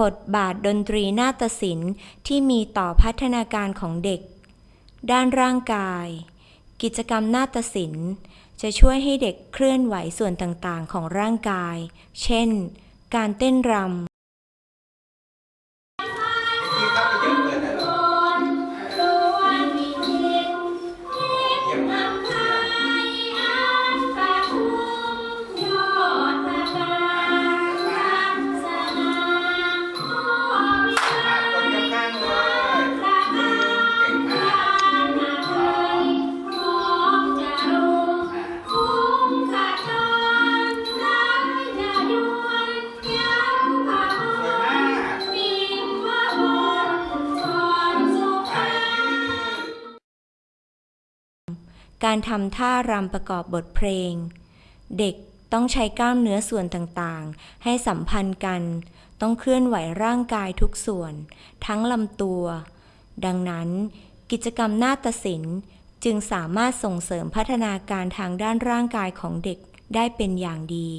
บทบาทดนตรีนาฏศิลป์ที่มีต่อพัฒนาการของเด็ก ด้านร่างกาย กิจกรรมนาฏศิลป์ จะช่วยให้เด็กเคลื่อนไหวส่วนต่างๆ ของร่างกาย เช่น การเต้นรำ การทำท่ารำประกอบบทเพลง เด็กต้องใช้กล้ามเนื้อส่วนต่างๆ ให้สัมพันธ์กัน ต้องเคลื่อนไหวร่างกายทุกส่วน ทั้งลำตัว ดังนั้น กิจกรรมนาฏศิลป์จึงสามารถส่งเสริมพัฒนาการทางด้านร่างกายของเด็กได้เป็นอย่างดี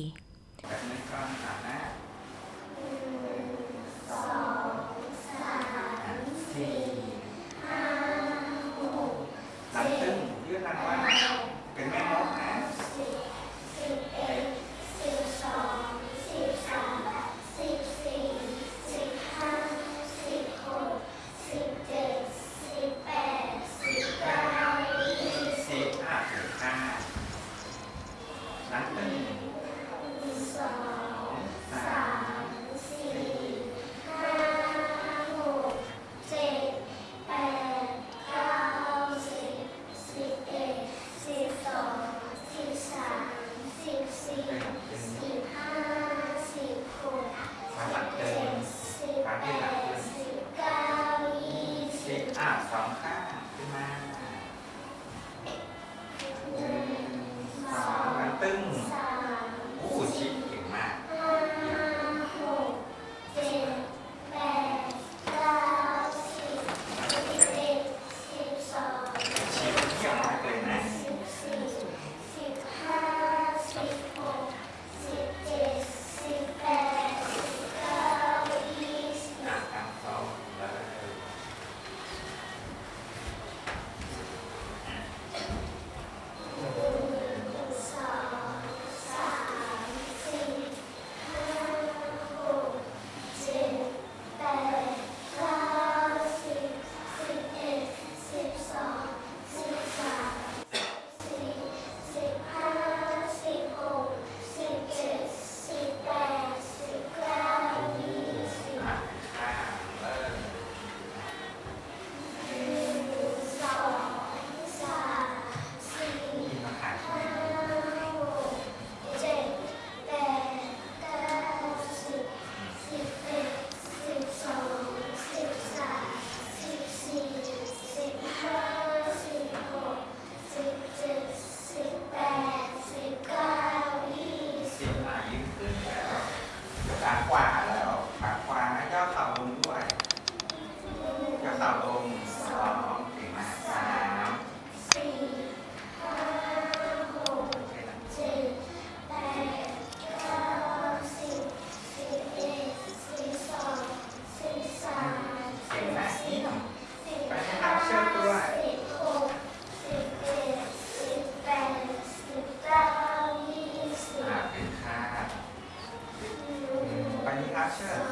Ini aset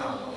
好